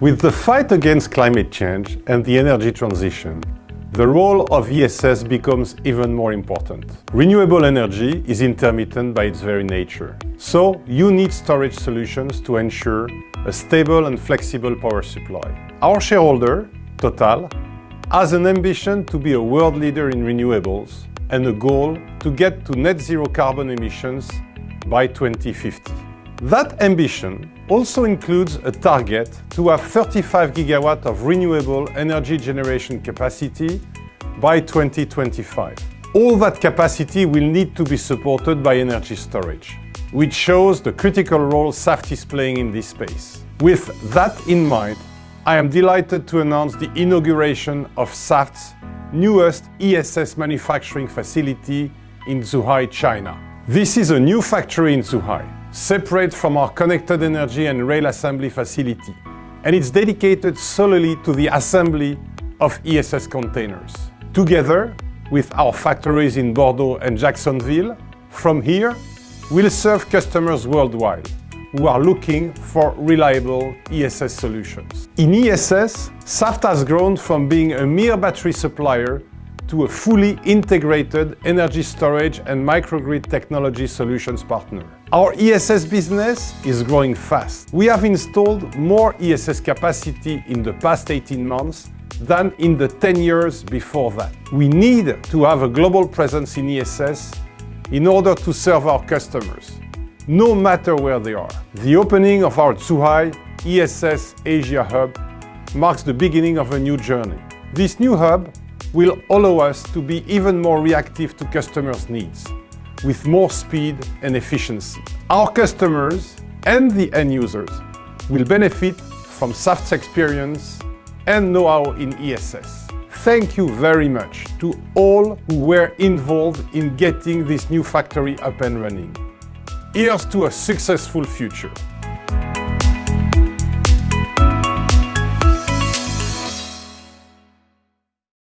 With the fight against climate change and the energy transition, the role of ESS becomes even more important. Renewable energy is intermittent by its very nature. So you need storage solutions to ensure a stable and flexible power supply. Our shareholder, Total, has an ambition to be a world leader in renewables and a goal to get to net zero carbon emissions by 2050. That ambition also includes a target to have 35 gigawatt of renewable energy generation capacity by 2025. All that capacity will need to be supported by energy storage, which shows the critical role Saft is playing in this space. With that in mind, I am delighted to announce the inauguration of Saft's newest ESS manufacturing facility in Zhuhai, China. This is a new factory in Zhuhai, separate from our connected energy and rail assembly facility, and it's dedicated solely to the assembly of ESS containers. Together with our factories in Bordeaux and Jacksonville, from here, we'll serve customers worldwide who are looking for reliable ESS solutions. In ESS, Saft has grown from being a mere battery supplier to a fully integrated energy storage and microgrid technology solutions partner. Our ESS business is growing fast. We have installed more ESS capacity in the past 18 months than in the 10 years before that. We need to have a global presence in ESS in order to serve our customers, no matter where they are. The opening of our Zhuhai ESS Asia Hub marks the beginning of a new journey. This new hub will allow us to be even more reactive to customers' needs, with more speed and efficiency. Our customers and the end users will benefit from Saft's experience and know-how in ESS. Thank you very much to all who were involved in getting this new factory up and running. Here's to a successful future.